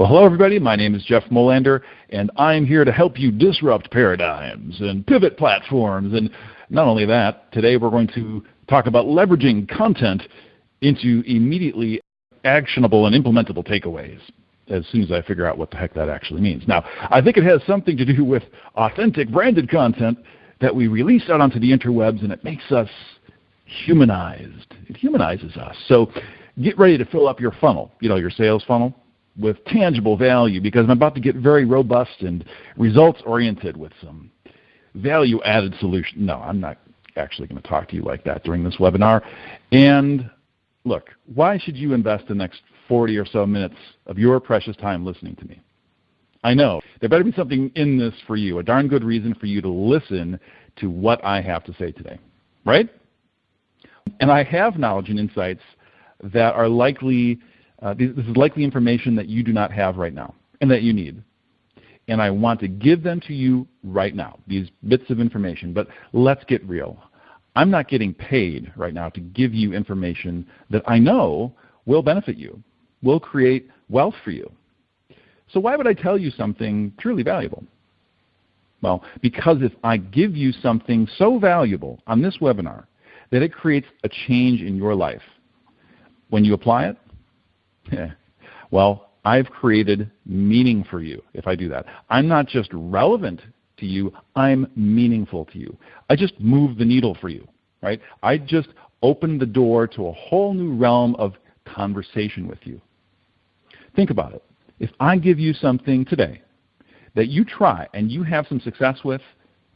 Well, hello, everybody. My name is Jeff Molander, and I'm here to help you disrupt paradigms and pivot platforms. And not only that, today we're going to talk about leveraging content into immediately actionable and implementable takeaways as soon as I figure out what the heck that actually means. Now, I think it has something to do with authentic branded content that we release out onto the interwebs, and it makes us humanized. It humanizes us. So get ready to fill up your funnel, you know, your sales funnel, with tangible value because I'm about to get very robust and results oriented with some value added solution. No, I'm not actually going to talk to you like that during this webinar. And look, why should you invest the next 40 or so minutes of your precious time listening to me? I know there better be something in this for you, a darn good reason for you to listen to what I have to say today, right? And I have knowledge and insights that are likely, uh, this is likely information that you do not have right now and that you need. And I want to give them to you right now, these bits of information. But let's get real. I'm not getting paid right now to give you information that I know will benefit you, will create wealth for you. So why would I tell you something truly valuable? Well, because if I give you something so valuable on this webinar that it creates a change in your life, when you apply it, well, I've created meaning for you if I do that. I'm not just relevant to you, I'm meaningful to you. I just move the needle for you, right? I just open the door to a whole new realm of conversation with you. Think about it. If I give you something today that you try and you have some success with,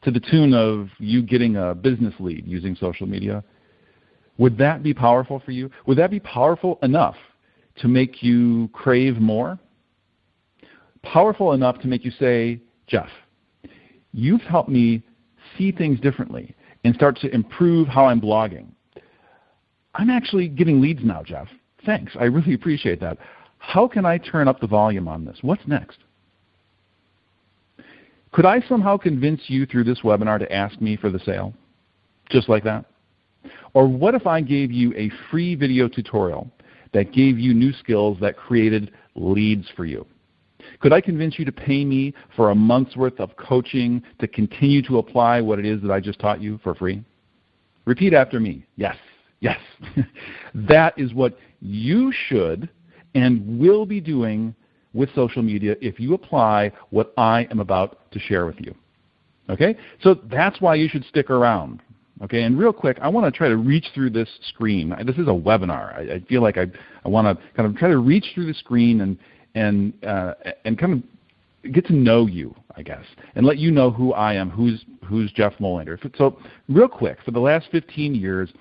to the tune of you getting a business lead using social media, would that be powerful for you? Would that be powerful enough to make you crave more? Powerful enough to make you say, Jeff, you've helped me see things differently and start to improve how I'm blogging. I'm actually getting leads now, Jeff. Thanks. I really appreciate that. How can I turn up the volume on this? What's next? Could I somehow convince you through this webinar to ask me for the sale? Just like that? Or what if I gave you a free video tutorial that gave you new skills that created leads for you? Could I convince you to pay me for a month's worth of coaching to continue to apply what it is that I just taught you for free? Repeat after me. Yes, yes. that is what you should and will be doing with social media if you apply what I am about to share with you. Okay? So that's why you should stick around. Okay, and real quick, I want to try to reach through this screen. This is a webinar. I, I feel like I, I want to kind of try to reach through the screen and and uh, and kind of get to know you, I guess, and let you know who I am, who's who's Jeff Molander. So, real quick, for the last 15 years,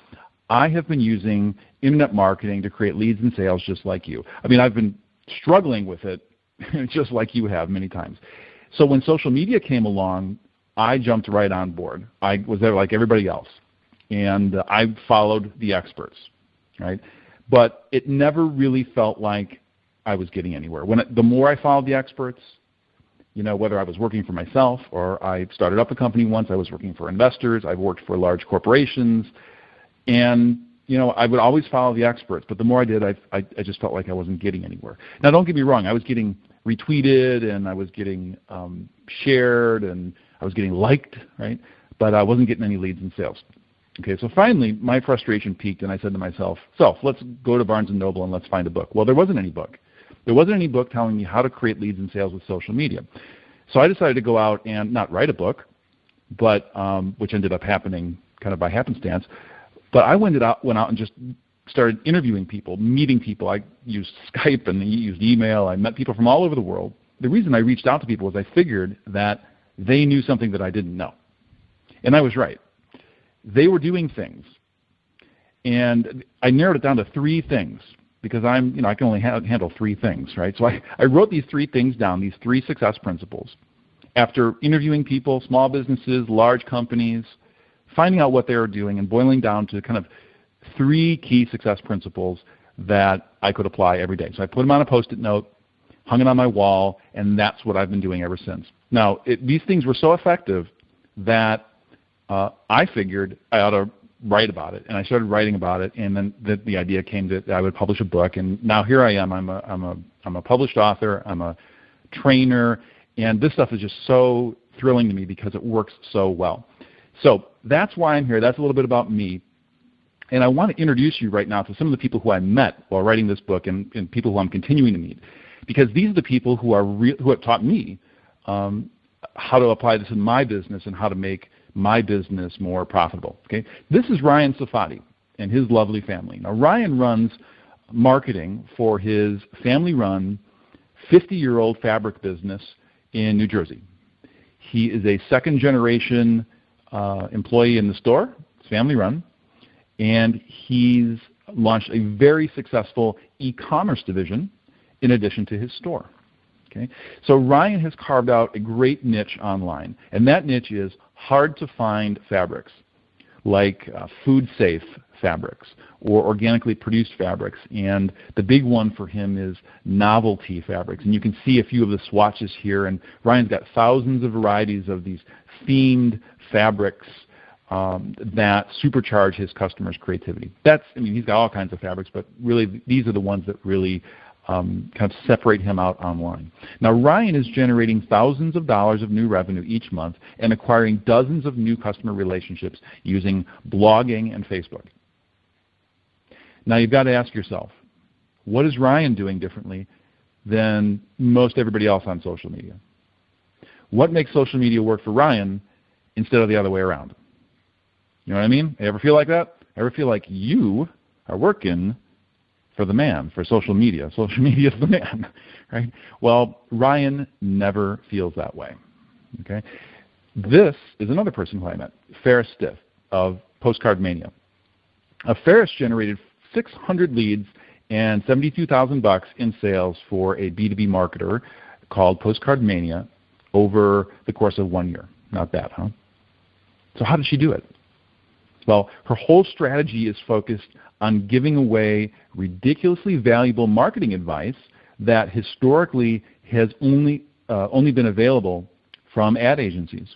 I have been using internet marketing to create leads and sales, just like you. I mean, I've been struggling with it, just like you have many times. So when social media came along, I jumped right on board. I was there like everybody else, and uh, I followed the experts, right? But it never really felt like I was getting anywhere. When it, the more I followed the experts, you know, whether I was working for myself or I started up a company once, I was working for investors, I've worked for large corporations, and you know, I would always follow the experts. But the more I did, I, I, I just felt like I wasn't getting anywhere. Now, don't get me wrong, I was getting retweeted and I was getting um, shared and I was getting liked, right? But I wasn't getting any leads and sales. Okay, so finally my frustration peaked and I said to myself, so let's go to Barnes & Noble and let's find a book. Well, there wasn't any book. There wasn't any book telling me how to create leads and sales with social media. So I decided to go out and not write a book, but um, which ended up happening kind of by happenstance. But I went out, went out and just started interviewing people, meeting people. I used Skype and used email. I met people from all over the world. The reason I reached out to people was I figured that they knew something that I didn't know. And I was right. They were doing things. And I narrowed it down to three things because I'm, you know, I can only ha- handle three things, right? So I, I wrote these three things down, these three success principles. After interviewing people, small businesses, large companies, finding out what they were doing and boiling down to kind of three key success principles that I could apply every day. So I put them on a post-it note, hung it on my wall, and that's what I've been doing ever since. Now, it, these things were so effective that uh, I figured I ought to write about it, and I started writing about it, and then the, the idea came that I would publish a book, and now here I am. I'm a I'm a I'm a published author. I'm a trainer, and this stuff is just so thrilling to me because it works so well. So that's why I'm here. That's a little bit about me. And I want to introduce you right now to some of the people who I met while writing this book and, and people who I'm continuing to meet. Because these are the people who, are re- who have taught me um, how to apply this in my business and how to make my business more profitable. Okay? This is Ryan Safadi and his lovely family. Now, Ryan runs marketing for his family run 50 year old fabric business in New Jersey. He is a second generation uh, employee in the store, it's family run, and he's launched a very successful e commerce division in addition to his store. Okay? So Ryan has carved out a great niche online, and that niche is hard to find fabrics like uh, food safe fabrics or organically produced fabrics. And the big one for him is novelty fabrics. And you can see a few of the swatches here. And Ryan's got thousands of varieties of these themed fabrics um, that supercharge his customers' creativity. That's, I mean, he's got all kinds of fabrics, but really these are the ones that really um, kind of separate him out online. Now, Ryan is generating thousands of dollars of new revenue each month and acquiring dozens of new customer relationships using blogging and Facebook. Now, you've got to ask yourself, what is Ryan doing differently than most everybody else on social media? What makes social media work for Ryan instead of the other way around? You know what I mean? Ever feel like that? Ever feel like you are working for the man, for social media. Social media is the man, right? Well, Ryan never feels that way. Okay? This is another person who I met, Ferris Stiff of Postcard Mania. Uh, Ferris generated 600 leads and 72,000 bucks in sales for a B2B marketer called Postcard Mania over the course of one year. Not bad, huh? So how did she do it? Well, her whole strategy is focused on giving away ridiculously valuable marketing advice that historically has only, uh, only been available from ad agencies.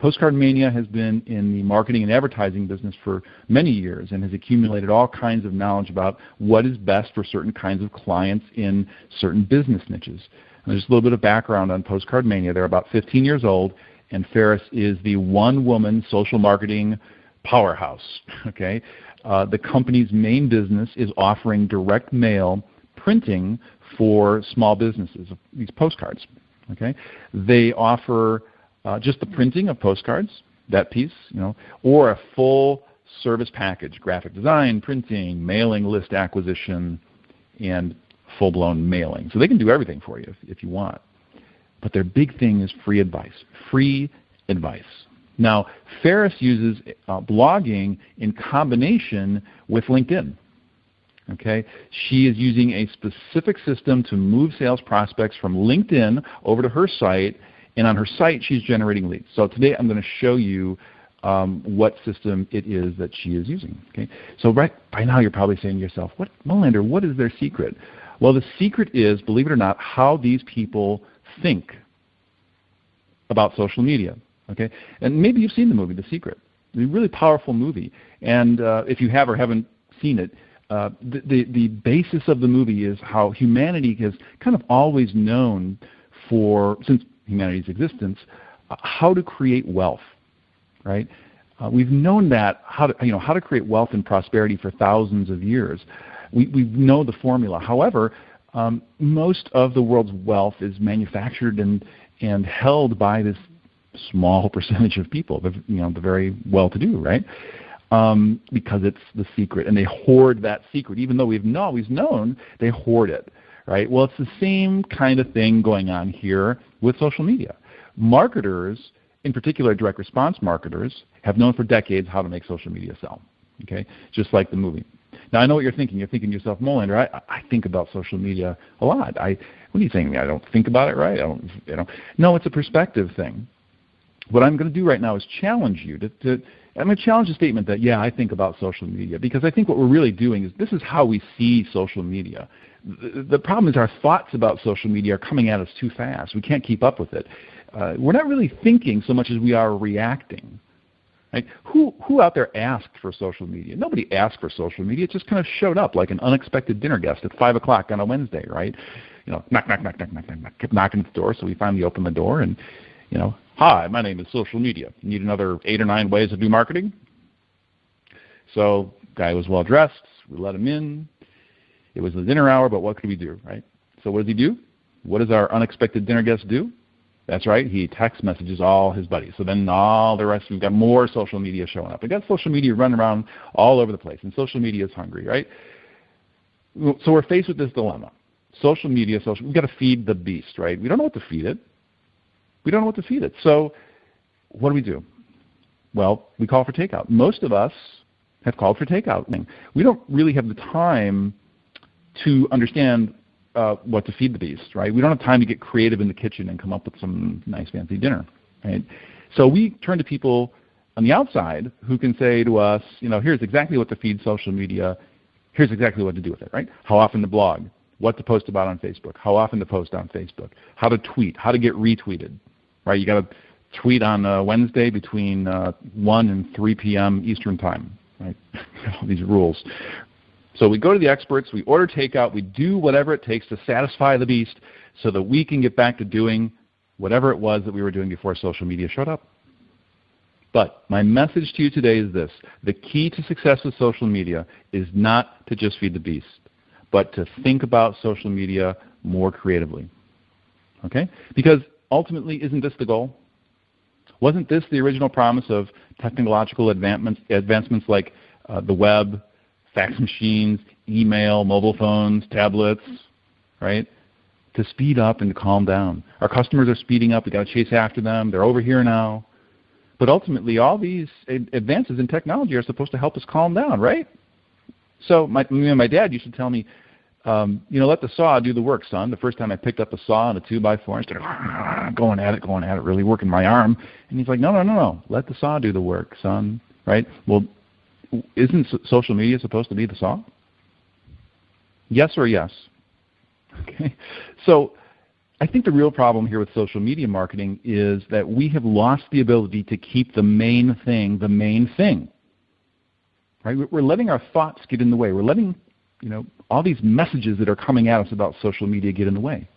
Postcard Mania has been in the marketing and advertising business for many years and has accumulated all kinds of knowledge about what is best for certain kinds of clients in certain business niches. And just a little bit of background on Postcard Mania. They're about 15 years old, and Ferris is the one woman social marketing powerhouse. Okay, uh, the company's main business is offering direct mail printing for small businesses. These postcards. Okay, they offer uh, just the printing of postcards, that piece, you know, or a full service package: graphic design, printing, mailing list acquisition, and full-blown mailing. So they can do everything for you if, if you want. But their big thing is free advice. Free advice. Now, Ferris uses uh, blogging in combination with LinkedIn. Okay, she is using a specific system to move sales prospects from LinkedIn over to her site, and on her site she's generating leads. So today I'm going to show you um, what system it is that she is using. Okay, so right by now you're probably saying to yourself, "What, Molander? What is their secret?" Well, the secret is, believe it or not, how these people think about social media. Okay, and maybe you've seen the movie The Secret. It's a really powerful movie, and uh, if you have or haven't seen it, uh, the, the the basis of the movie is how humanity has kind of always known for since humanity's existence uh, how to create wealth, right? Uh, we've known that how to you know how to create wealth and prosperity for thousands of years. We we know the formula. However, um, most of the world's wealth is manufactured and and held by this small percentage of people, the, you know, the very well-to-do, right? Um, because it's the secret, and they hoard that secret, even though we've always known they hoard it, right? Well, it's the same kind of thing going on here with social media. Marketers, in particular direct response marketers, have known for decades how to make social media sell, okay? Just like the movie. Now I know what you're thinking. You're thinking to yourself, Molander, I, I think about social media a lot. I, what are you saying? I don't think about it, right? I don't, you know. No, it's a perspective thing what I'm going to do right now is challenge you to, to I'm going to challenge the statement that, yeah, I think about social media because I think what we're really doing is this is how we see social media. The, the problem is our thoughts about social media are coming at us too fast. We can't keep up with it. Uh, we're not really thinking so much as we are reacting. Right? Who who out there asked for social media? Nobody asked for social media. It just kind of showed up like an unexpected dinner guest at five o'clock on a Wednesday, right? You know, knock, knock, knock, knock, knock, knock, knock. Kept knocking at the door, so we finally opened the door and, you know, hi, my name is social media. Need another eight or nine ways to do marketing? So guy was well dressed. We let him in. It was the dinner hour, but what could we do, right? So what does he do? What does our unexpected dinner guest do? That's right. He text messages all his buddies. So then all the rest, we've got more social media showing up. We've got social media running around all over the place, and social media is hungry, right? So we're faced with this dilemma. Social media, social, we've got to feed the beast, right? We don't know what to feed it. We don't know what to feed it. So what do we do? Well, we call for takeout. Most of us have called for takeout. We don't really have the time to understand uh, what to feed the beast, right? We don't have time to get creative in the kitchen and come up with some nice fancy dinner, right? So we turn to people on the outside who can say to us, you know, here's exactly what to feed social media, here's exactly what to do with it, right? How often to blog, what to post about on Facebook, how often to post on Facebook, how to tweet, how to get retweeted, right? You got to tweet on uh, Wednesday between uh, 1 and 3 p.m. Eastern Time, right? All these rules, so we go to the experts, we order takeout, we do whatever it takes to satisfy the beast so that we can get back to doing whatever it was that we were doing before social media showed up. But my message to you today is this the key to success with social media is not to just feed the beast, but to think about social media more creatively. Okay? Because ultimately, isn't this the goal? Wasn't this the original promise of technological advancements, advancements like uh, the web, fax machines, email, mobile phones, tablets, right? To speed up and to calm down. Our customers are speeding up. We've got to chase after them. They're over here now. But ultimately, all these advances in technology are supposed to help us calm down, right? So my, my dad used to tell me, um, you know, let the saw do the work, son. The first time I picked up a saw and a two by four, I started going at it, going at it, really working my arm. And he's like, no, no, no, no. Let the saw do the work, son. Right? Well, isn't social media supposed to be the saw? Yes or yes? Okay. So I think the real problem here with social media marketing is that we have lost the ability to keep the main thing the main thing. Right? We're letting our thoughts get in the way. We're letting, you know, all these messages that are coming at us about social media get in the way.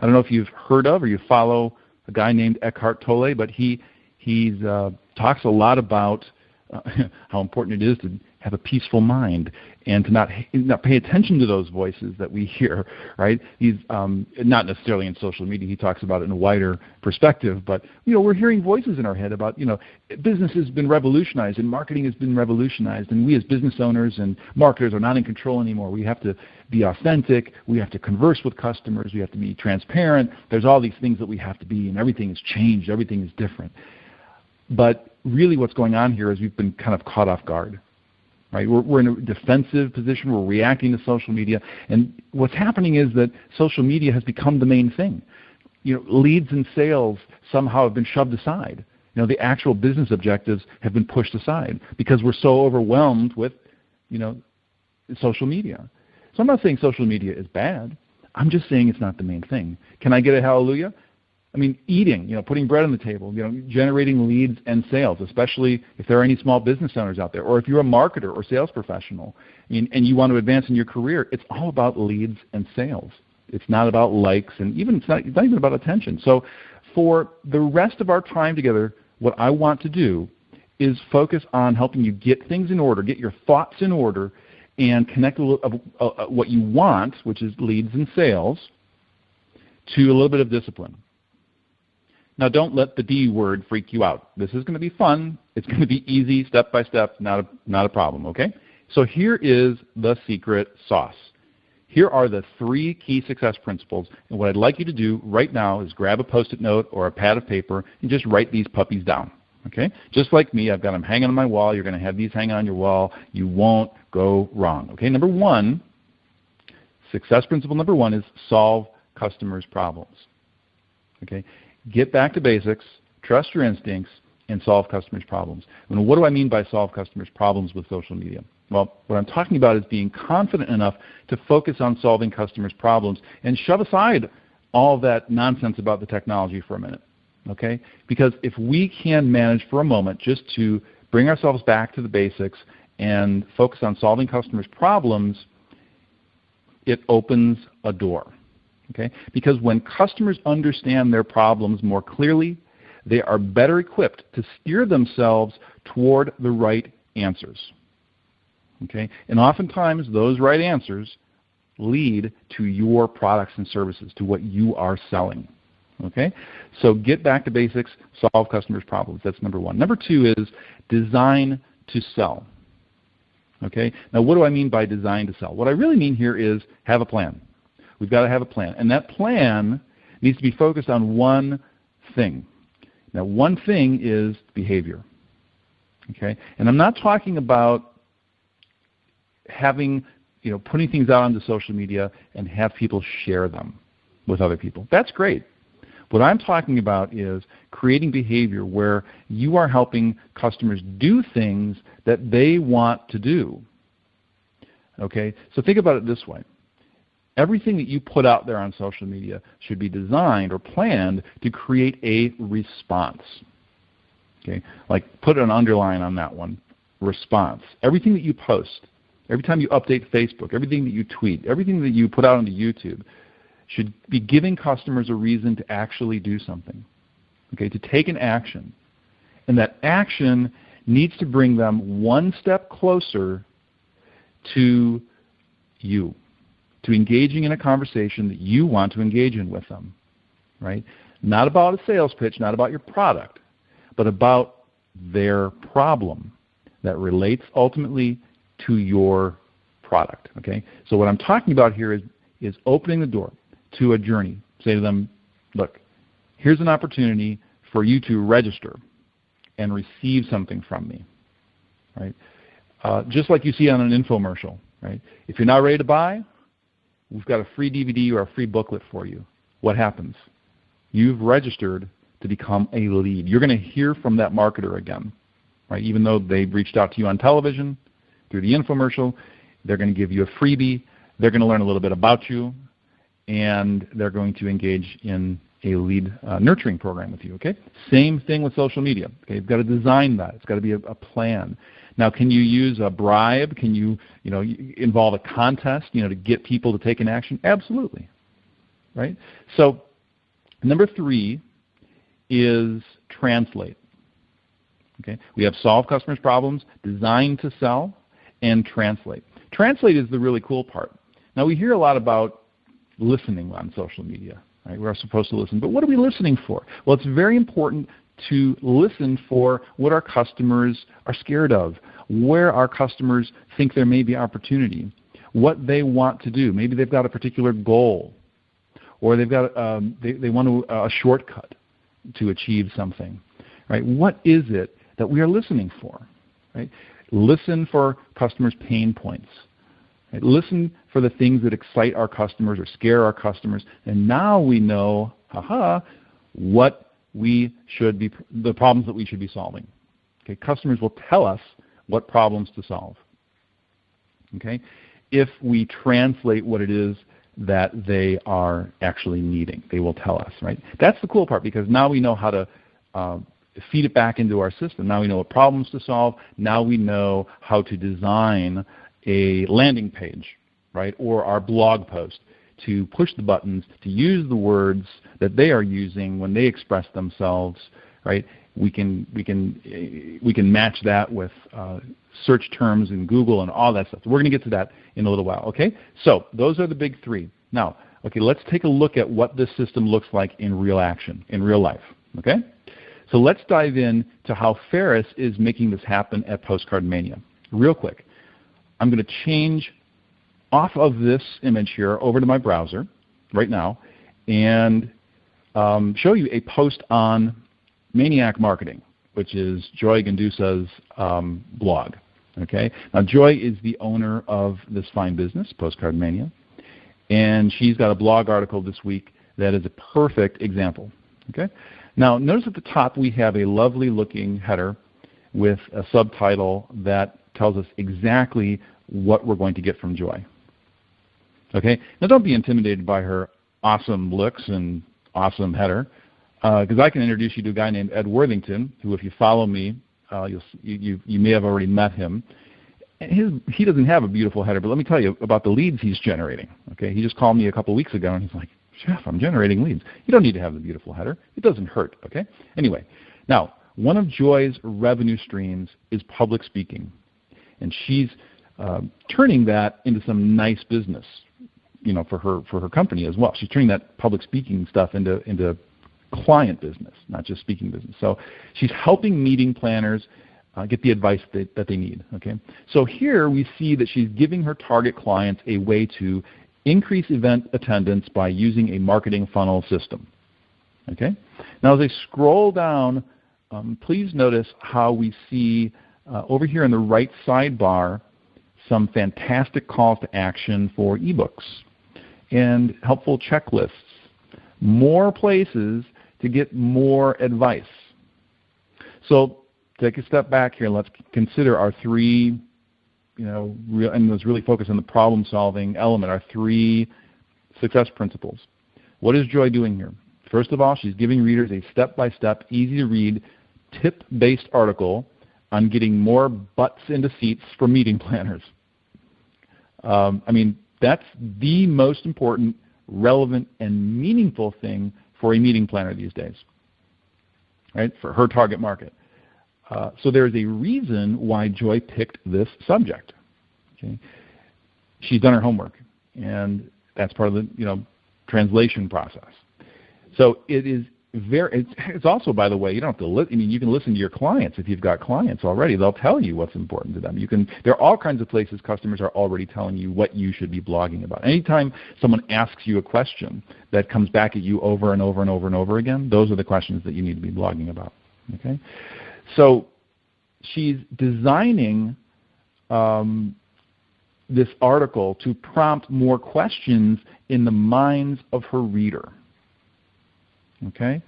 I don't know if you've heard of or you follow a guy named Eckhart Tolle, but he he uh, talks a lot about how important it is to have a peaceful mind and to not not pay attention to those voices that we hear. Right? He's um, not necessarily in social media. He talks about it in a wider perspective. But you know, we're hearing voices in our head about you know, business has been revolutionized and marketing has been revolutionized, and we as business owners and marketers are not in control anymore. We have to be authentic. We have to converse with customers. We have to be transparent. There's all these things that we have to be, and everything has changed. Everything is different. But really what's going on here is we've been kind of caught off guard. Right? We're, we're in a defensive position. We're reacting to social media. And what's happening is that social media has become the main thing. You know, leads and sales somehow have been shoved aside. You know, the actual business objectives have been pushed aside because we're so overwhelmed with, you know, social media. So I'm not saying social media is bad. I'm just saying it's not the main thing. Can I get a hallelujah? I mean, eating, you know, putting bread on the table, you know, generating leads and sales, especially if there are any small business owners out there, or if you're a marketer or sales professional and, and you want to advance in your career, it's all about leads and sales. It's not about likes and even it's not, it's not even about attention. So for the rest of our time together, what I want to do is focus on helping you get things in order, get your thoughts in order, and connect a little, uh, uh, what you want, which is leads and sales, to a little bit of discipline. Now, don't let the D word freak you out. This is going to be fun. It's going to be easy, step by step, not a, not a problem, okay? So here is the secret sauce. Here are the three key success principles. And what I'd like you to do right now is grab a post-it note or a pad of paper and just write these puppies down. Okay? Just like me, I've got them hanging on my wall. You're going to have these hanging on your wall. You won't go wrong. Okay? Number one, success principle number one is solve customers' problems. Okay? Get back to basics, trust your instincts, and solve customers' problems. And what do I mean by solve customers' problems with social media? Well, what I'm talking about is being confident enough to focus on solving customers' problems and shove aside all that nonsense about the technology for a minute. Okay? Because if we can manage for a moment just to bring ourselves back to the basics and focus on solving customers' problems, it opens a door. Okay? Because when customers understand their problems more clearly, they are better equipped to steer themselves toward the right answers. Okay? And oftentimes those right answers lead to your products and services, to what you are selling. Okay? So get back to basics, solve customers' problems. That's number one. Number two is design to sell. Okay? Now what do I mean by design to sell? What I really mean here is have a plan. We've got to have a plan. And that plan needs to be focused on one thing. Now one thing is behavior. Okay? And I'm not talking about having, you know, putting things out onto social media and have people share them with other people. That's great. What I'm talking about is creating behavior where you are helping customers do things that they want to do. Okay? So think about it this way. Everything that you put out there on social media should be designed or planned to create a response. Okay? Like put an underline on that one. Response. Everything that you post, every time you update Facebook, everything that you tweet, everything that you put out onto YouTube should be giving customers a reason to actually do something. Okay, to take an action. And that action needs to bring them one step closer to you, to engaging in a conversation that you want to engage in with them. Right? Not about a sales pitch, not about your product, but about their problem that relates ultimately to your product. Okay? So what I'm talking about here is, is opening the door to a journey. Say to them, look, here's an opportunity for you to register and receive something from me. Right? Uh, just like you see on an infomercial. Right? If you're not ready to buy, we've got a free DVD or a free booklet for you. What happens? You've registered to become a lead. You're going to hear from that marketer again. Right? Even though they've reached out to you on television, through the infomercial, they're going to give you a freebie. They're going to learn a little bit about you and they're going to engage in a lead uh, nurturing program with you. Okay. Same thing with social media. Okay. You've got to design that. It's got to be a, a plan. Now, can you use a bribe? Can you, you know, involve a contest, you know, to get people to take an action? Absolutely. Right. So, number three is translate. Okay. We have solve customers' problems, design to sell, and translate. Translate is the really cool part. Now we hear a lot about listening on social media. Right? We're supposed to listen. But what are we listening for? Well, it's very important to listen for what our customers are scared of, where our customers think there may be opportunity, what they want to do. Maybe they've got a particular goal, or they've got um, they, they want to, uh, a shortcut to achieve something. Right? What is it that we are listening for? Right? Listen for customers' pain points. Right? Listen for the things that excite our customers or scare our customers, and now we know, haha, what we should be, the problems that we should be solving. Okay, customers will tell us what problems to solve. Okay, if we translate what it is that they are actually needing, they will tell us. Right, that's the cool part because now we know how to. Uh, feed it back into our system. Now we know what problems to solve. Now we know how to design a landing page, right, or our blog post to push the buttons, to use the words that they are using when they express themselves, right? We can we can we can match that with uh, search terms in Google and all that stuff. So we're going to get to that in a little while. Okay, so those are the big three. Now, okay, let's take a look at what this system looks like in real action, in real life. Okay, so let's dive in to how Ferris is making this happen at Postcard Mania, real quick. I'm going to change off of this image here over to my browser right now and um, show you a post on Maniac Marketing, which is Joy Gendusa's um, blog. Okay. Now Joy is the owner of this fine business, Postcard Mania, and she's got a blog article this week that is a perfect example. Okay. Now notice at the top we have a lovely looking header with a subtitle that tells us exactly what we're going to get from Joy. Okay? Now don't be intimidated by her awesome looks and awesome header, because uh, I can introduce you to a guy named Ed Worthington, who if you follow me Uh, you, you, you may have already met him. His, he doesn't have a beautiful header, but let me tell you about the leads he's generating. Okay, he just called me a couple weeks ago, and he's like, "Jeff, I'm generating leads. You don't need to have the beautiful header. It doesn't hurt." Okay. Anyway, now one of Joy's revenue streams is public speaking, and she's uh, turning that into some nice business, you know, for her for her company as well. She's turning that public speaking stuff into into client business, not just speaking business. So she's helping meeting planners uh, get the advice that, that they need. Okay. So here we see that she's giving her target clients a way to increase event attendance by using a marketing funnel system. Okay. Now as I scroll down um, please notice how we see uh, over here in the right sidebar some fantastic calls to action for ebooks and helpful checklists, more places to get more advice. So take a step back here and let's consider our three, you know, real, and let's really focus on the problem solving element, our three success principles. What is Joy doing here? First of all, she's giving readers a step by step, easy to read tip based article on getting more butts into seats for meeting planners. Um, I mean, that's the most important, relevant, and meaningful thing for a meeting planner these days, right? For her target market. Uh, so there's a reason why Joy picked this subject. Okay? She's done her homework, and that's part of the you know translation process. So it is very it's, also by the way you don't have to li- I mean you can listen to your clients if you've got clients already. They'll tell you what's important to them. You can there are all kinds of places customers are already telling you what you should be blogging about. Anytime someone asks you a question that comes back at you over and over and over and over again those are the questions that you need to be blogging about okay? So she's designing um, this article to prompt more questions in the minds of her reader Okay?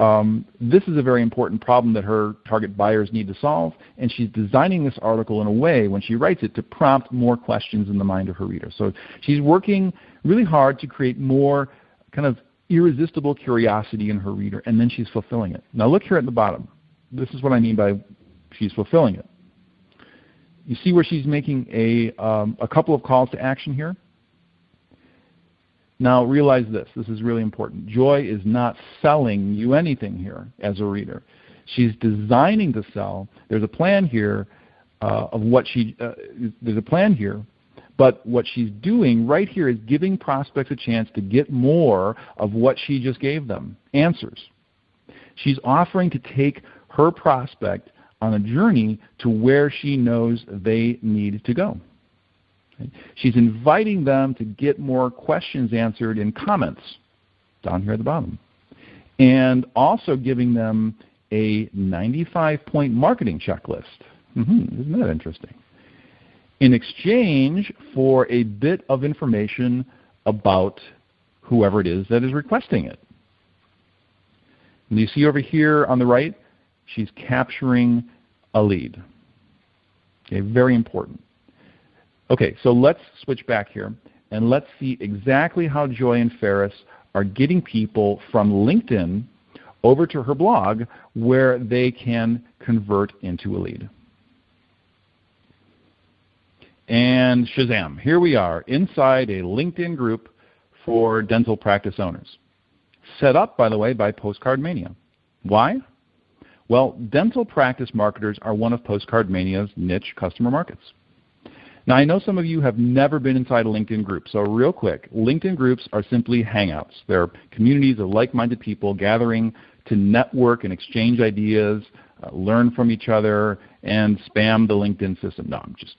Um, this is a very important problem that her target buyers need to solve, and she's designing this article in a way, when she writes it, to prompt more questions in the mind of her reader. So she's working really hard to create more kind of irresistible curiosity in her reader, and then she's fulfilling it. Now look here at the bottom. This is what I mean by she's fulfilling it. You see where she's making a, um, a couple of calls to action here? Now realize this, this is really important. Joy is not selling you anything here as a reader. She's designing to sell. There's a plan here uh, of what she, uh, there's a plan here, but what she's doing right here is giving prospects a chance to get more of what she just gave them, answers. She's offering to take her prospect on a journey to where she knows they need to go. She's inviting them to get more questions answered in comments down here at the bottom. And also giving them a 95 point marketing checklist. Mm-hmm. Isn't that interesting? In exchange for a bit of information about whoever it is that is requesting it. And you see over here on the right, she's capturing a lead. Okay, very important. Okay, so let's switch back here and let's see exactly how Joy and Ferris are getting people from LinkedIn over to her blog where they can convert into a lead. And Shazam, here we are inside a LinkedIn group for dental practice owners. Set up, by the way, by Postcard Mania. Why? Well, dental practice marketers are one of Postcard Mania's niche customer markets. Now, I know some of you have never been inside a LinkedIn group, so real quick, LinkedIn groups are simply hangouts. They're communities of like-minded people gathering to network and exchange ideas, uh, learn from each other, and spam the LinkedIn system. No, I'm just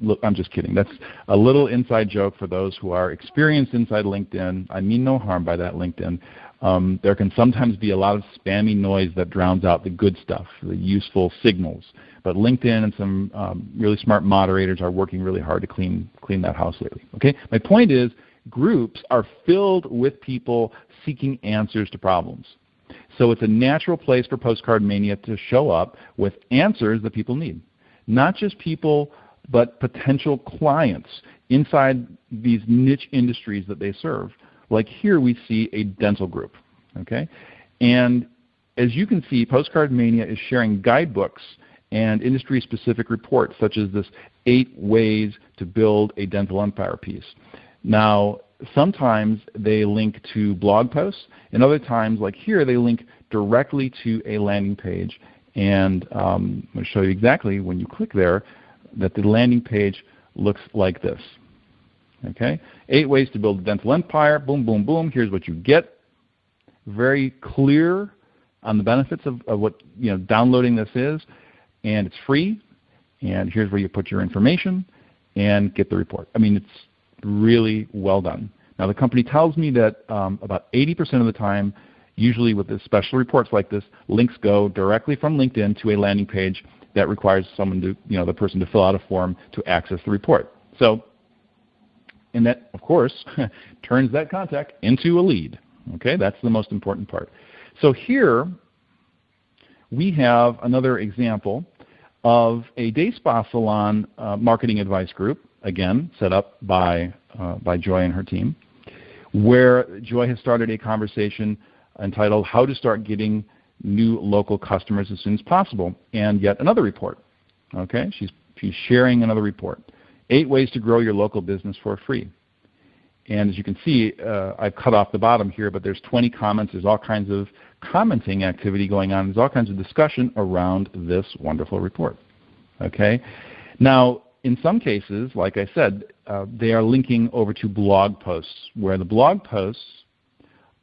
look, I'm just kidding. That's a little inside joke for those who are experienced inside LinkedIn. I mean no harm by that, LinkedIn. Um, there can sometimes be a lot of spammy noise that drowns out the good stuff, the useful signals. But LinkedIn and some um, really smart moderators are working really hard to clean clean that house lately. Okay, my point is groups are filled with people seeking answers to problems. So it's a natural place for Postcard Mania to show up with answers that people need, not just people, but potential clients inside these niche industries that they serve. Like here we see a dental group, okay? And as you can see, Postcard Mania is sharing guidebooks and industry-specific reports, such as this eight ways to build a dental empire piece. Now, sometimes they link to blog posts, and other times, like here, they link directly to a landing page. And um, I'm going to show you exactly when you click there that the landing page looks like this. Okay, eight ways to build a dental empire. Boom, boom, boom. Here's what you get. Very clear on the benefits of, of what you know downloading this is, and it's free. And here's where you put your information and get the report. I mean, it's really well done. Now the company tells me that um, about 80% of the time, usually with the special reports like this, links go directly from LinkedIn to a landing page that requires someone to, you know, the person to fill out a form to access the report. So, and that, of course, turns that contact into a lead. Okay, that's the most important part. So here we have another example of a day spa salon uh, marketing advice group, again set up by uh, by Joy and her team, where Joy has started a conversation entitled "How to Start Getting New Local Customers as Soon as Possible," and yet another report. Okay, she's she's sharing another report. Eight ways to grow your local business for free. And as you can see, uh, I've cut off the bottom here, but there's 20 comments. There's all kinds of commenting activity going on. There's all kinds of discussion around this wonderful report. Okay. Now, in some cases, like I said, uh, they are linking over to blog posts, where the blog posts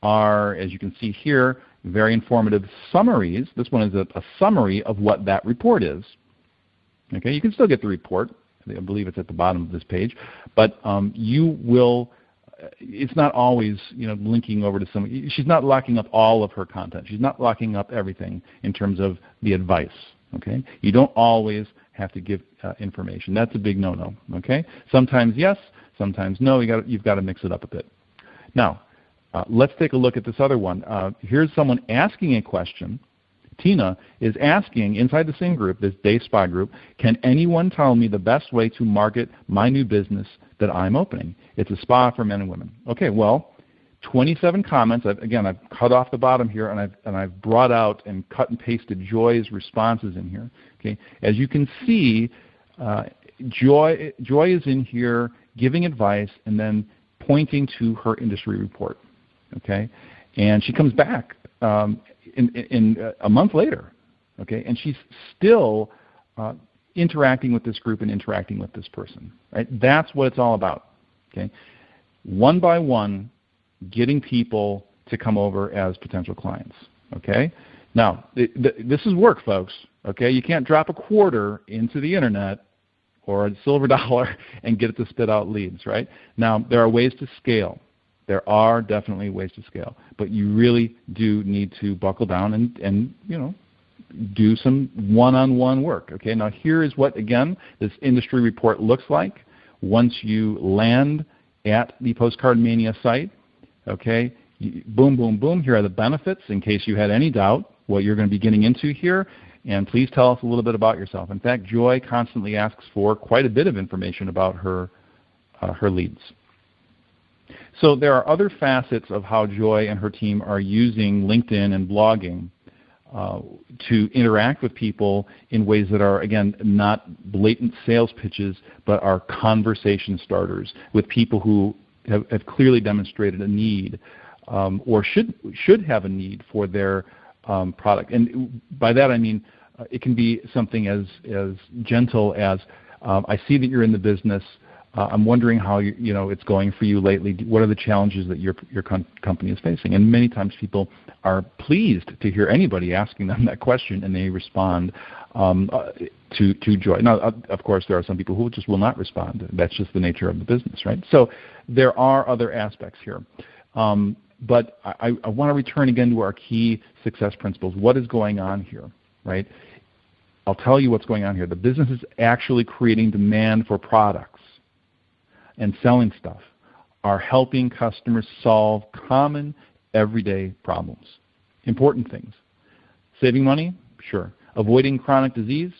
are, as you can see here, very informative summaries. This one is a, a summary of what that report is. Okay, you can still get the report. I believe it's at the bottom of this page, but um, you will it's not always you know linking over to some. She's not locking up all of her content. She's not locking up everything in terms of the advice. Okay, you don't always have to give uh, information. That's a big no-no. Okay, sometimes yes, sometimes no. You got you've got to mix it up a bit. Now, uh, let's take a look at this other one. Uh, here's someone asking a question. Tina is asking inside the same group, this day spa group, can anyone tell me the best way to market my new business that I'm opening? It's a spa for men and women. Okay, well, 27 comments. I've, again, I've cut off the bottom here, and I've, and I've brought out and cut and pasted Joy's responses in here. Okay, as you can see, uh, Joy, Joy is in here giving advice and then pointing to her industry report. Okay, and she comes back um, in, in, uh, a month later. Okay, and she's still uh, interacting with this group and interacting with this person. Right, that's what it's all about. Okay? One by one, getting people to come over as potential clients. Okay? Now, th- th- this is work, folks. Okay? You can't drop a quarter into the internet or a silver dollar and get it to spit out leads, right? Now, there are ways to scale. There are definitely ways to scale, but you really do need to buckle down and, and you know, do some one-on-one work. Okay, now here is what again this industry report looks like once you land at the Postcard Mania site, okay, boom, boom, boom, here are the benefits in case you had any doubt what you're going to be getting into here. And please tell us a little bit about yourself. In fact, Joy constantly asks for quite a bit of information about her, uh, her leads. So there are other facets of how Joy and her team are using LinkedIn and blogging uh, to interact with people in ways that are, again, not blatant sales pitches, but are conversation starters with people who have, have clearly demonstrated a need um, or should, should have a need for their um, product. And by that I mean uh, it can be something as, as gentle as um, I see that you're in the business. Uh, I'm wondering how you, you know it's going for you lately. What are the challenges that your your com- company is facing? And many times people are pleased to hear anybody asking them that question, and they respond um, uh, to to joy. Now, uh, of course, there are some people who just will not respond. That's just the nature of the business, right? So there are other aspects here. Um, but I, I want to return again to our key success principles. What is going on here, right? I'll tell you what's going on here. The business is actually creating demand for products and selling stuff are helping customers solve common everyday problems. Important things. Saving money? Sure. Avoiding chronic disease?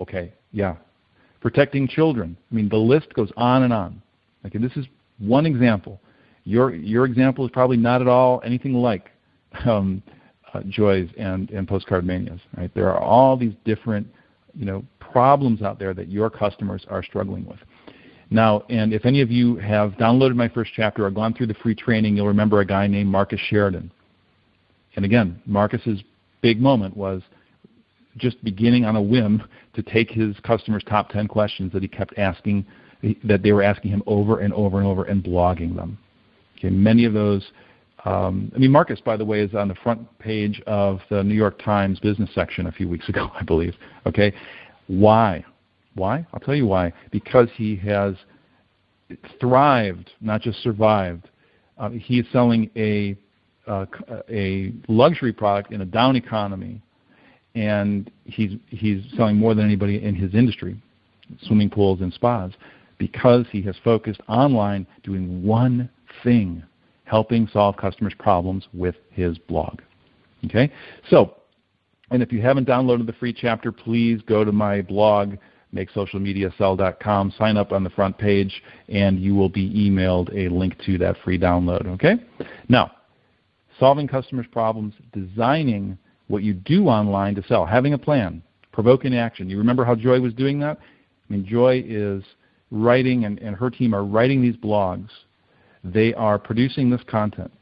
Okay, yeah. Protecting children? I mean, the list goes on and on. Okay, this is one example. Your, your example is probably not at all anything like um, uh, joys and, and postcard manias. Right? There are all these different you know, problems out there that your customers are struggling with. Now, and if any of you have downloaded my first chapter or gone through the free training, you'll remember a guy named Marcus Sheridan. And again, Marcus's big moment was just beginning on a whim to take his customers' top 10 questions that he kept asking, that they were asking him over and over and over and blogging them. Okay, many of those, um, I mean, Marcus, by the way, is on the front page of the New York Times business section a few weeks ago, I believe. Okay, why? Why? I'll tell you why. Because he has thrived, not just survived. Uh, he is selling a uh, a luxury product in a down economy, and he's he's selling more than anybody in his industry, swimming pools and spas, because he has focused online doing one thing, helping solve customers' problems with his blog. Okay, so, and if you haven't downloaded the free chapter, please go to my blog makesocialmediasell.com. Sign up on the front page, and you will be emailed a link to that free download. Okay? Now, solving customers' problems, designing what you do online to sell, having a plan, provoking action. You remember how Joy was doing that? I mean, Joy is writing, and, and her team are writing these blogs. They are producing this content,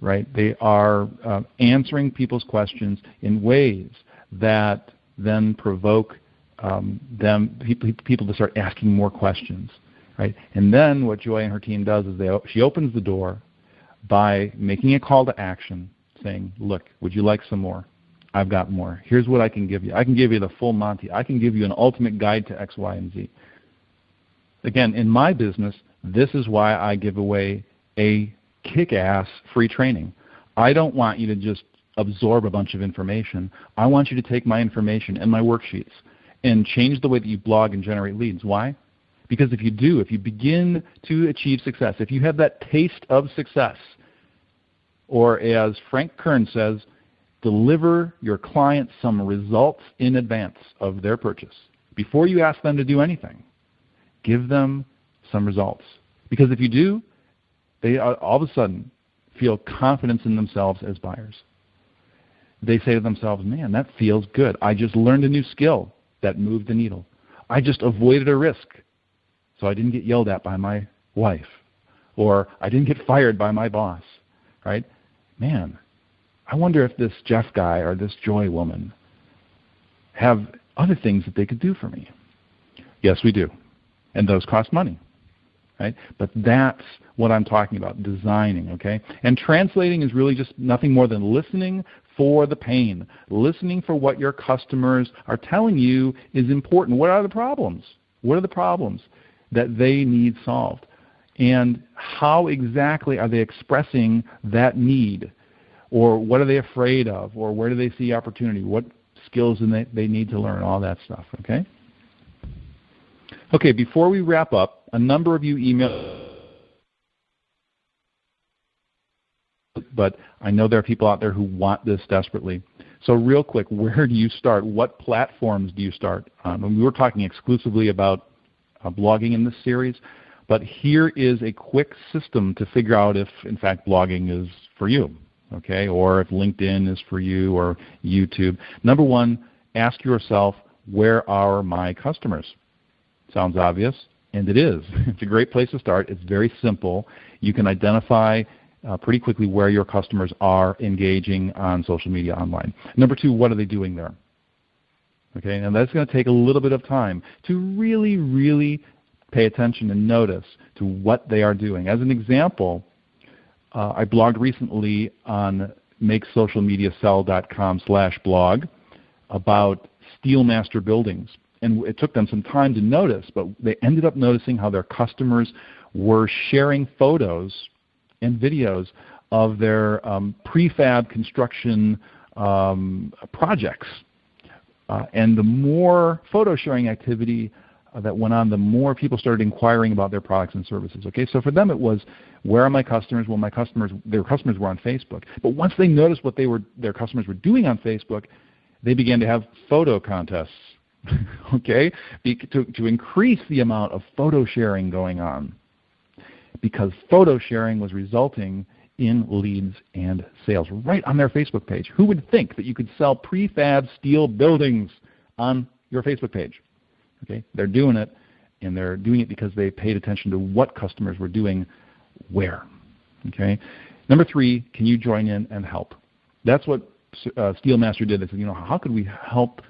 right? They are uh, answering people's questions in ways that then provoke um, them people to start asking more questions, right? And then what Joy and her team does is they she opens the door by making a call to action, saying, "Look, would you like some more? I've got more. Here's what I can give you. I can give you the full Monty. I can give you an ultimate guide to X, Y, and Z." Again, in my business, this is why I give away a kick-ass free training. I don't want you to just absorb a bunch of information. I want you to take my information and my worksheets and change the way that you blog and generate leads. Why? Because if you do, if you begin to achieve success, if you have that taste of success, or as Frank Kern says, deliver your clients some results in advance of their purchase. Before you ask them to do anything, give them some results. Because if you do, they all of a sudden feel confidence in themselves as buyers. They say to themselves, man, that feels good. I just learned a new skill that moved the needle. I just avoided a risk. So I didn't get yelled at by my wife. Or I didn't get fired by my boss. Right? Man, I wonder if this Jeff guy or this Joy woman have other things that they could do for me. Yes, we do. And those cost money. Right? But that's what I'm talking about, designing, okay? And translating is really just nothing more than listening for the pain, listening for what your customers are telling you is important. What are the problems? What are the problems that they need solved? And how exactly are they expressing that need? Or what are they afraid of? Or where do they see opportunity? What skills do they, they need to learn? All that stuff, okay? Okay, before we wrap up, a number of you emailed but I know there are people out there who want this desperately. So real quick, where do you start? What platforms do you start? Um, we were talking exclusively about uh, blogging in this series, but here is a quick system to figure out if, in fact, blogging is for you, okay, or if LinkedIn is for you or YouTube. Number one, ask yourself, where are my customers? Sounds obvious, and it is. It's a great place to start. It's very simple. You can identify uh, pretty quickly where your customers are engaging on social media online. Number two, what are they doing there? Okay, and that's going to take a little bit of time to really, really pay attention and notice to what they are doing. As an example, uh, I blogged recently on makesocialmediasell.com slash blog about Steelmaster buildings. And it took them some time to notice, but they ended up noticing how their customers were sharing photos and videos of their um, prefab construction um, projects. Uh, and the more photo sharing activity uh, that went on, the more people started inquiring about their products and services. Okay, so for them it was, where are my customers? Well, my customers, their customers were on Facebook. But once they noticed what they were, their customers were doing on Facebook, they began to have photo contests. okay, to, to increase the amount of photo sharing going on because photo sharing was resulting in leads and sales right on their Facebook page. Who would think that you could sell prefab steel buildings on your Facebook page? Okay, they're doing it, and they're doing it because they paid attention to what customers were doing where. Okay, number three, can you join in and help? That's what uh, Steelmaster did. They said, you know, how could we help?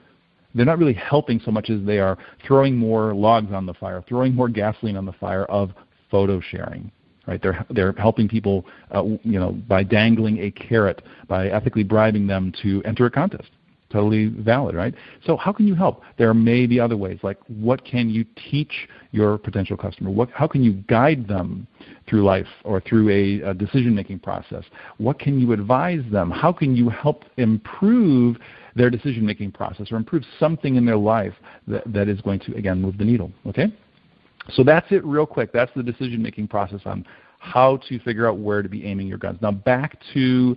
They're not really helping so much as they are throwing more logs on the fire, throwing more gasoline on the fire of photo sharing. Right? They're they're helping people, uh, you know, by dangling a carrot, by ethically bribing them to enter a contest. Totally valid, right? So how can you help? There may be other ways, like what can you teach your potential customer? What, how can you guide them through life or through a, a decision-making process? What can you advise them? How can you help improve their decision-making process or improve something in their life that, that is going to, again, move the needle, okay? So that's it real quick. That's the decision-making process on how to figure out where to be aiming your guns. Now back to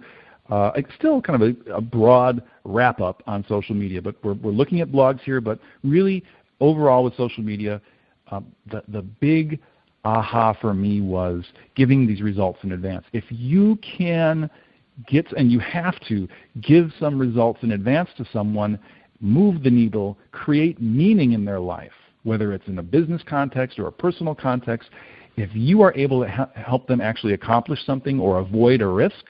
uh, still kind of a, a broad wrap up on social media, but we're, we're looking at blogs here. But really, overall with social media, um, the, the big aha for me was giving these results in advance. If you can get, and you have to, give some results in advance to someone, move the needle, create meaning in their life, whether it's in a business context or a personal context, if you are able to help them actually accomplish something or avoid a risk,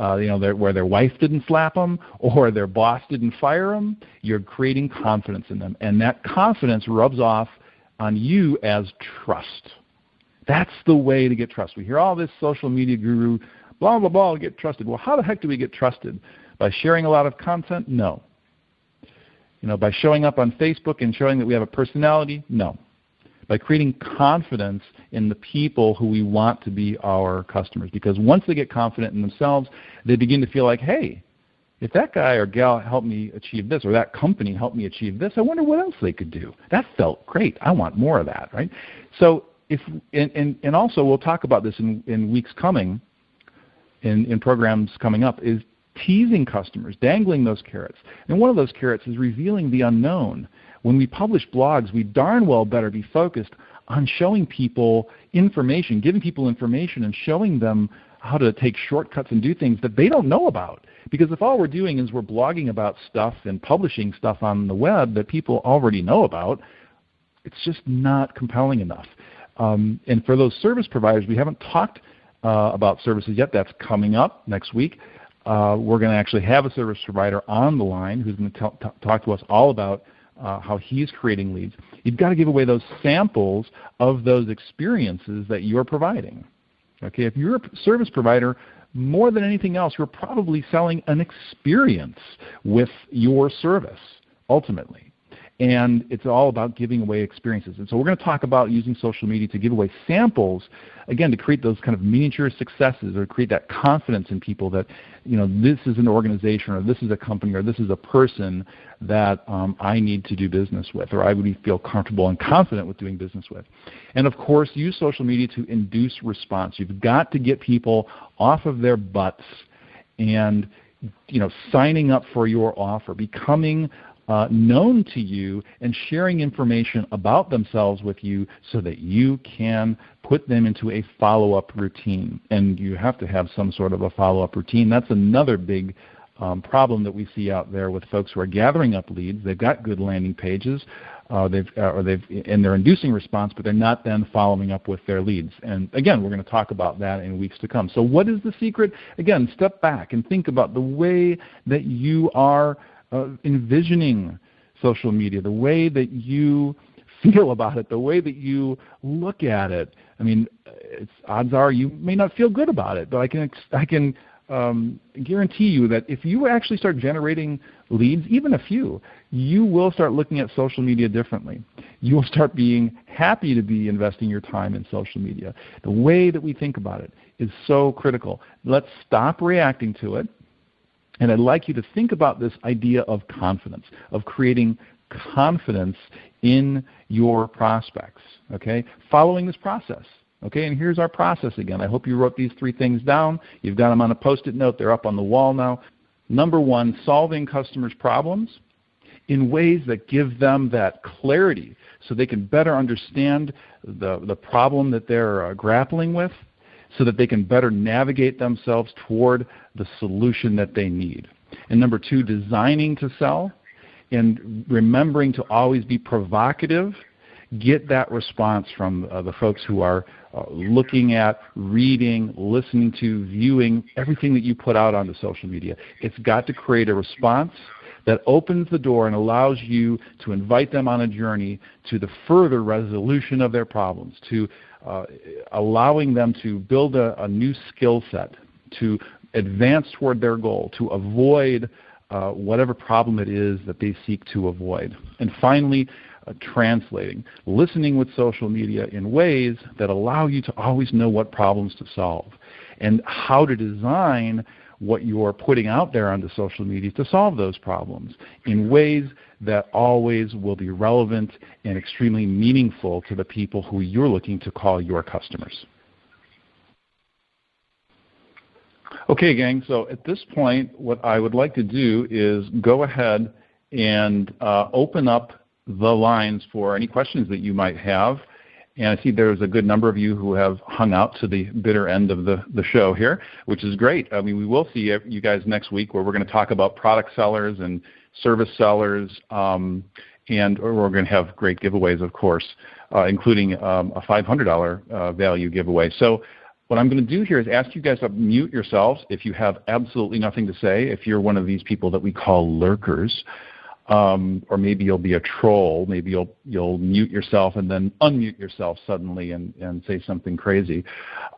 uh, you know, their, where their wife didn't slap them or their boss didn't fire them, you're creating confidence in them. And that confidence rubs off on you as trust. That's the way to get trust. We hear all this social media guru, blah, blah, blah, get trusted. Well, how the heck do we get trusted? By sharing a lot of content? No. You know, by showing up on Facebook and showing that we have a personality? No. By creating confidence in the people who we want to be our customers. Because once they get confident in themselves, they begin to feel like, hey, if that guy or gal helped me achieve this or that company helped me achieve this, I wonder what else they could do. That felt great. I want more of that, right? So if and, and, and also we'll talk about this in, in weeks coming, in, in programs coming up, is teasing customers, dangling those carrots. And one of those carrots is revealing the unknown. When we publish blogs, we darn well better be focused on showing people information, giving people information and showing them how to take shortcuts and do things that they don't know about. Because if all we're doing is we're blogging about stuff and publishing stuff on the web that people already know about, it's just not compelling enough. Um, and for those service providers, we haven't talked about services yet. That's coming up next week. Uh, we're going to actually have a service provider on the line who's going to talk to us all about uh, how he's creating leads. You've got to give away those samples of those experiences that you're providing. Okay, if you're a service provider, more than anything else, you're probably selling an experience with your service ultimately and it's all about giving away experiences. And so we're going to talk about using social media to give away samples, again, to create those kind of miniature successes or create that confidence in people that, you know, this is an organization or this is a company or this is a person that um, I need to do business with or I would feel comfortable and confident with doing business with. And of course, use social media to induce response. You've got to get people off of their butts and you know, signing up for your offer, becoming uh, known to you and sharing information about themselves with you so that you can put them into a follow up routine. And you have to have some sort of a follow up routine. That's another big um, problem that we see out there with folks who are gathering up leads. They've got good landing pages, uh, they've, uh, or they've, and they're inducing response, but they're not then following up with their leads. And again, we're going to talk about that in weeks to come. So, what is the secret? Again, step back and think about the way that you are envisioning social media, the way that you feel about it, the way that you look at it. I mean, odds are you may not feel good about it, but I can I can um, guarantee you that if you actually start generating leads, even a few, you will start looking at social media differently. You will start being happy to be investing your time in social media. The way that we think about it is so critical. Let's stop reacting to it and I'd like you to think about this idea of confidence, of creating confidence in your prospects, okay? Following this process. Okay, and here's our process again. I hope you wrote these three things down. You've got them on a post-it note. They're up on the wall now. Number one, solving customers' problems in ways that give them that clarity so they can better understand the, the problem that they're uh, grappling with so that they can better navigate themselves toward the solution that they need. And number two, designing to sell and remembering to always be provocative. Get that response from uh, the folks who are uh, looking at, reading, listening to, viewing everything that you put out onto social media. It's got to create a response that opens the door and allows you to invite them on a journey to the further resolution of their problems, to allowing them to build a, a new skill set, to advance toward their goal, to avoid uh, whatever problem it is that they seek to avoid. And finally, uh, translating, listening with social media in ways that allow you to always know what problems to solve and how to design what you're putting out there onto social media to solve those problems in ways that always will be relevant and extremely meaningful to the people who you're looking to call your customers. Okay, gang, so at this point, what I would like to do is go ahead and uh, open up the lines for any questions that you might have. And I see there's a good number of you who have hung out to the bitter end of the, the show here, which is great. I mean, we will see you guys next week where we're going to talk about product sellers and service sellers, um, and we're going to have great giveaways, of course, uh, including um, a $500 uh, value giveaway. So what I'm going to do here is ask you guys to mute yourselves if you have absolutely nothing to say, if you're one of these people that we call lurkers um, or maybe you'll be a troll. Maybe you'll you'll mute yourself and then unmute yourself suddenly and, and say something crazy.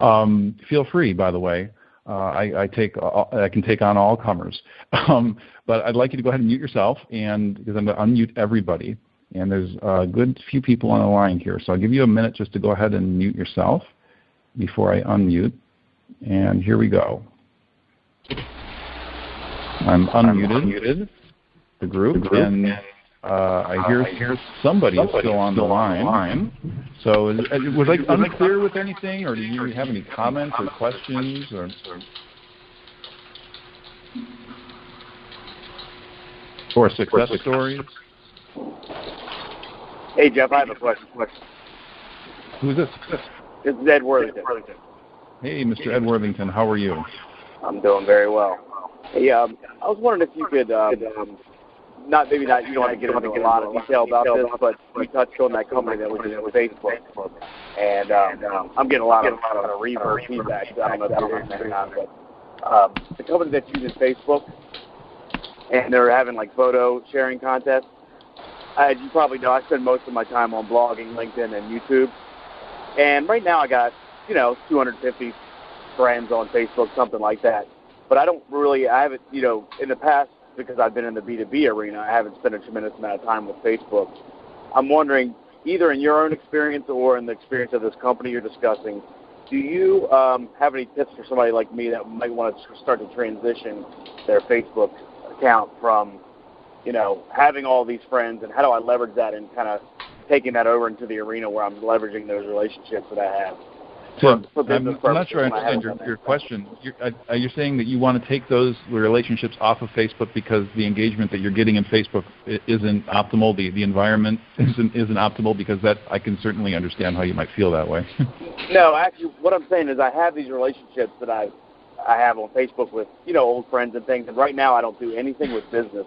Um, feel free, by the way. Uh, I, I, take uh, I can take on all comers, um, but I'd like you to go ahead and mute yourself, and because I'm going to unmute everybody. And there's a good few people on the line here, so I'll give you a minute just to go ahead and mute yourself before I unmute. And here we go. I'm unmuted. I'm unmuted the group, the group. and uh, I hear, uh, I hear somebody, somebody is still on still the line. line. So is, uh, was I unclear with anything, or do you have any comments or questions, or? Or success stories? Hey Jeff, I have a question. Who's this? This is Ed Worthington. Hey, Mr. Ed Worthington, how are you? I'm doing very well. Hey, um, I was wondering if you could um, not maybe not you don't want to get into a lot of detail about this, but we touched on that company that was with Facebook, and um, I'm getting a lot of, a lot of reverse feedback. I don't know if you're hearing that but um, the company that uses Facebook, and they're having like photo sharing contests. As you probably know, I spend most of my time on blogging, LinkedIn, and YouTube. And right now, I got you know 250 friends on Facebook, something like that. But I don't really, I haven't, you know, in the past because I've been in the B2B arena, I haven't spent a tremendous amount of time with Facebook. I'm wondering, either in your own experience or in the experience of this company you're discussing, do you um, have any tips for somebody like me that might want to start to transition their Facebook account from, you know, having all these friends and how do I leverage that and kind of taking that over into the arena where I'm leveraging those relationships that I have? Tim, I'm, I'm not sure I understand your, your question. You're, uh, you're saying that you want to take those relationships off of Facebook because the engagement that you're getting in Facebook isn't optimal, the, the environment isn't, isn't optimal, because that I can certainly understand how you might feel that way. no, actually, what I'm saying is I have these relationships that I I have on Facebook with you know old friends and things, and right now I don't do anything with business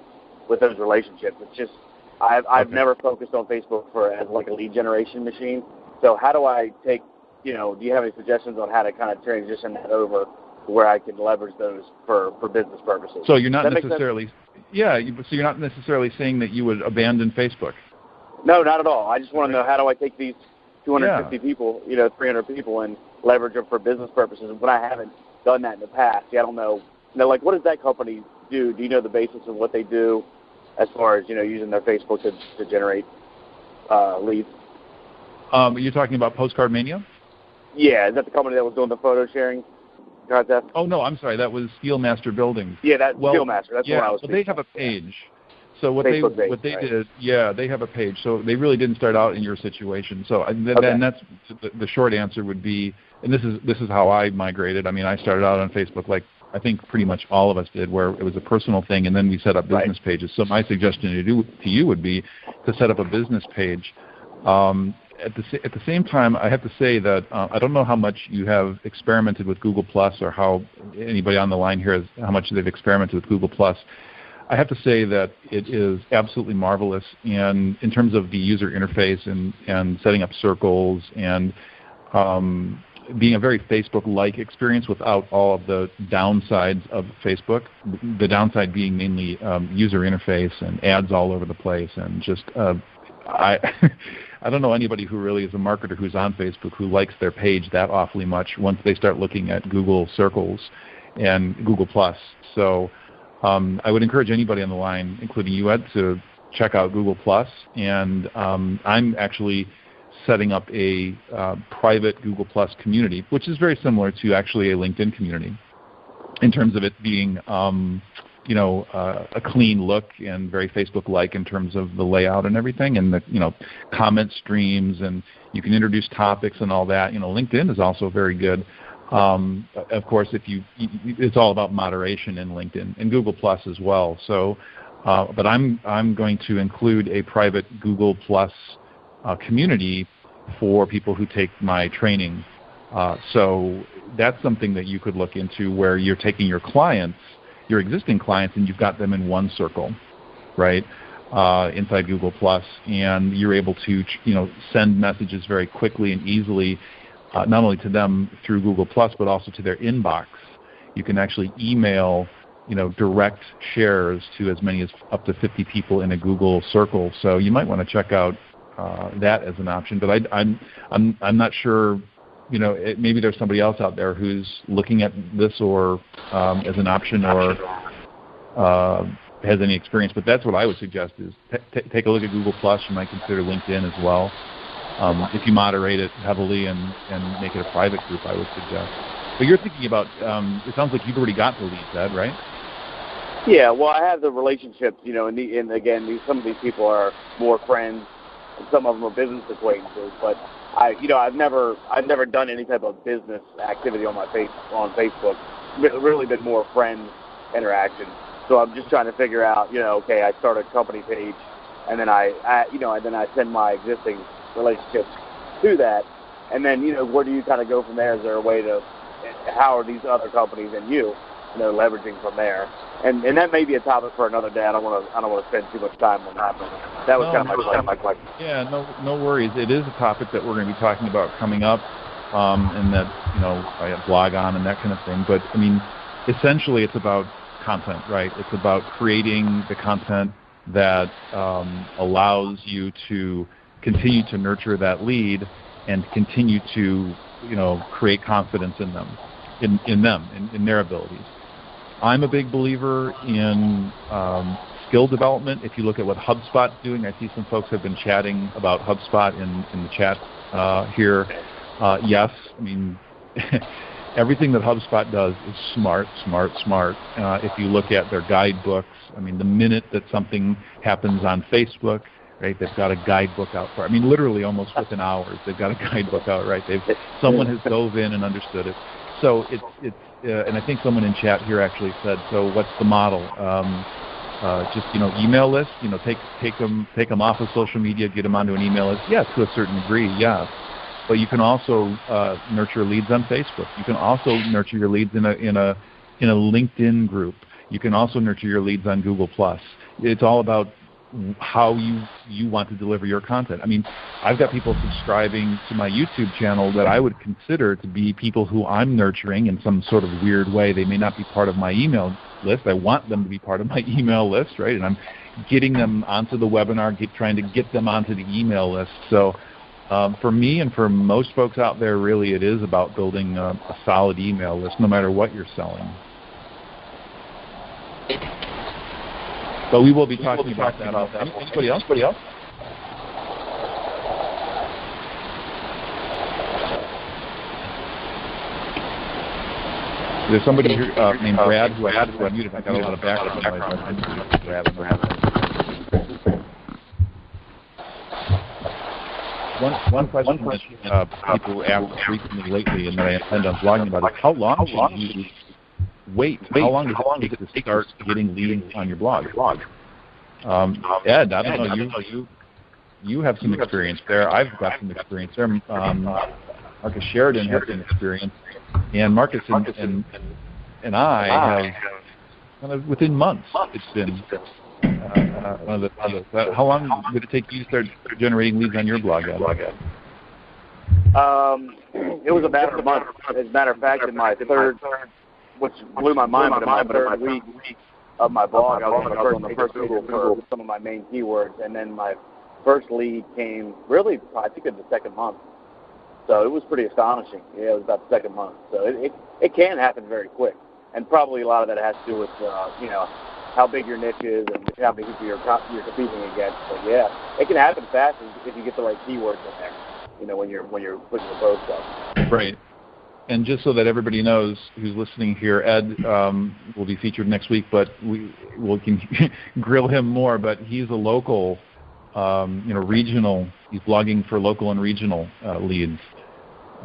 with those relationships. It's just I've I've okay. never focused on Facebook for as like a lead generation machine. So how do I take you know, do you have any suggestions on how to kind of transition that over where I can leverage those for, for business purposes? So you're not necessarily, yeah, you, so you're not necessarily saying that you would abandon Facebook. No, not at all. I just want to know how do I take these 250 yeah. people, you know, 300 people, and leverage them for business purposes. But I haven't done that in the past. Yeah, I don't know. You know, like what does that company do? Do you know the basis of what they do as far as you know using their Facebook to to generate uh, leads? Um, you're talking about Postcard Mania? Yeah, is that the company that was doing the photo sharing contest? Oh no, I'm sorry, that was Steelmaster Buildings. Yeah, that well, Steelmaster. That's yeah, what I was. Well, they have a page. So what Facebook they page, what they right. did, yeah, they have a page. So they really didn't start out in your situation. So and okay. then that's the, the short answer would be, and this is this is how I migrated. I mean, I started out on Facebook like I think pretty much all of us did, where it was a personal thing, and then we set up business right. pages. So my suggestion to do to you would be to set up a business page um, at the at the same time, I have to say that uh, I don't know how much you have experimented with Google Plus, or how anybody on the line here has how much they've experimented with Google Plus. I have to say that it is absolutely marvelous, and in terms of the user interface and and setting up circles and um, being a very Facebook-like experience without all of the downsides of Facebook. The downside being mainly um, user interface and ads all over the place, and just uh, I I don't know anybody who really is a marketer who's on Facebook who likes their page that awfully much once they start looking at Google Circles and Google Plus. So um, I would encourage anybody on the line, including you, Ed, to check out Google Plus. And um, I'm actually setting up a uh, private Google Plus community, which is very similar to actually a LinkedIn community in terms of it being um, you know uh, a clean look and very Facebook-like in terms of the layout and everything, and the you know comment streams and you can introduce topics and all that. You know, LinkedIn is also very good. Um, of course, if you, it's all about moderation in LinkedIn and Google Plus as well. So, uh, but I'm I'm going to include a private Google Plus uh, community for people who take my training. Uh, so that's something that you could look into where you're taking your clients, your existing clients, and you've got them in one circle, right? Uh, inside Google Plus, and you're able to, you know, send messages very quickly and easily, uh, not only to them through Google Plus, but also to their inbox. You can actually email, you know, direct shares to as many as up to 50 people in a Google circle. So you might want to check out uh, that as an option. But I, I'm I'm I'm not sure. You know, it, maybe there's somebody else out there who's looking at this or um, as an option or uh, has any experience. But that's what I would suggest is t- t- take a look at Google Plus. You might consider LinkedIn as well. Um, if you moderate it heavily and, and make it a private group, I would suggest. But you're thinking about, um, it sounds like you've already got the lead, Ed, right? Yeah, well, I have the relationships, you know, and, the, and again, these, some of these people are more friends and some of them are business acquaintances, but I, you know, I've never, I've never done any type of business activity on my face on Facebook. Really been more friends interaction. So I'm just trying to figure out, you know, okay, I start a company page, and then I, I you know, and then I send my existing relationships to that, and then you know, where do you kind of go from there? Is there a way to, how are these other companies and you, you know, leveraging from there? And and that may be a topic for another day. I don't want to I don't want to spend too much time on that. But that was no, kind of my, my question. Yeah, no no worries. It is a topic that we're going to be talking about coming up, um, and that you know I blog on and that kind of thing. But I mean, essentially, it's about content, right? It's about creating the content that um, allows you to continue to nurture that lead and continue to you know create confidence in them, in in them, in, in their abilities. I'm a big believer in um, skill development. If you look at what HubSpot's doing, I see some folks have been chatting about HubSpot in, in the chat uh, here. Uh, yes, I mean, everything that HubSpot does is smart, smart, smart. Uh, if you look at their guidebooks, I mean, the minute that something happens on Facebook, right, they've got a guidebook out for. I mean, literally almost within hours, they've got a guidebook out, right? They've someone has dove in and understood it. So it's it's uh, and I think someone in chat here actually said, so what's the model? Um, uh, just you know, email list. You know, take take them take them off of social media, get them onto an email list. Yeah, to a certain degree, yeah. But you can also uh, nurture leads on Facebook. You can also nurture your leads in a in a in a LinkedIn group. You can also nurture your leads on Google Plus. It's all about how you you want to deliver your content. I mean, I've got people subscribing to my YouTube channel that I would consider to be people who I'm nurturing in some sort of weird way. They may not be part of my email list. I want them to be part of my email list, right? And I'm getting them onto the webinar, get, trying to get them onto the email list. So um, for me and for most folks out there, really, it is about building a, a solid email list, no matter what you're selling. But we will be talking, will be about, talking about, that. Anybody else? Anybody else? There's somebody here uh, named Brad who I had to unmute if I got a lot of background noise. Brad. One, one question, one question that uh, people ask frequently lately and that I intend on blogging about is how long should you wait? wait how long does how long it take to start getting leads on your blog? Um, Ed, I don't know you. you have some experience there. I've got some experience there. Um, Marcus Sheridan has some experience, and Marcus and and, and I have kind of within months. It's been uh, one of the, one of the, how long did it take you to start generating leads on your blog? Ed? Um, it was about a matter of. As a matter of fact, in my third, which blew my mind, but in my third week of my blog, I was on the first Google for some of my main keywords, and then my first lead came really, I think, in the second month. So it was pretty astonishing. Yeah, it was about the second month. So it it, it can happen very quick, and probably a lot of that has to do with uh, you know how big your niche is and how many people you're you're competing against. But yeah, it can happen fast if you get the right keywords in there. You know when you're when you're putting the post up. Right. And just so that everybody knows who's listening here, Ed um, will be featured next week, but we will can grill him more. But he's a local, um, you know, regional. He's blogging for local and regional uh, leads.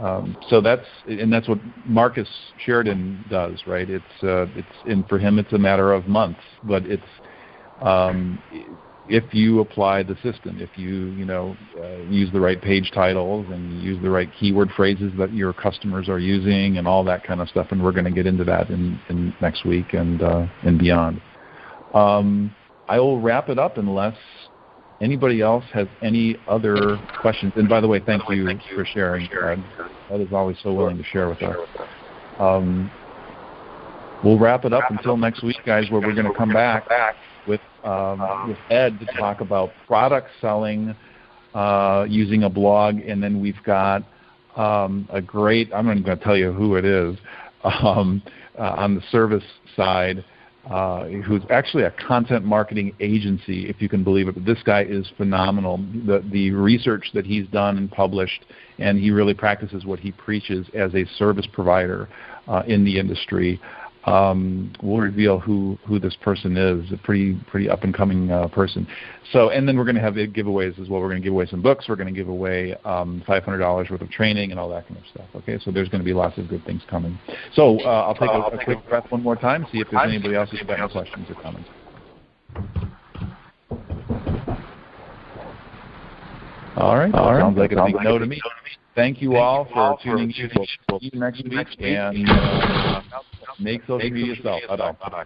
Um, so that's and that's what Marcus Sheridan does, right? It's uh, it's and for him it's a matter of months, but it's um, if you apply the system, if you you know uh, use the right page titles and use the right keyword phrases that your customers are using and all that kind of stuff, and we're going to get into that in, in next week and uh, and beyond. Um, I will wrap it up unless Anybody else has any other questions? And by the way, thank you for sharing, Ed. Ed is always so willing to share with us. Um, we'll wrap it up until next week, guys, where we're going to come back with um, with Ed to talk about product selling uh, using a blog, and then we've got um, a great. I'm not going to tell you who it is um, uh, on the service side uh, who's actually a content marketing agency, if you can believe it. But this guy is phenomenal. The, the research that he's done and published, and he really practices what he preaches as a service provider uh, in the industry um, we'll reveal who who this person is. A pretty pretty up and coming uh, person. So, and then we're going to have giveaways as well. We're going to give away some books. We're going to give away um, $500 worth of training and all that kind of stuff. Okay, so there's going to be lots of good things coming. So uh, I'll take a, a quick breath one more time. See if there's anybody else who's got any questions or comments. All right. All right. Sounds like a big no to me. Thank you all for tuning in. We'll see you next week and uh, make social media yourself. Bye bye.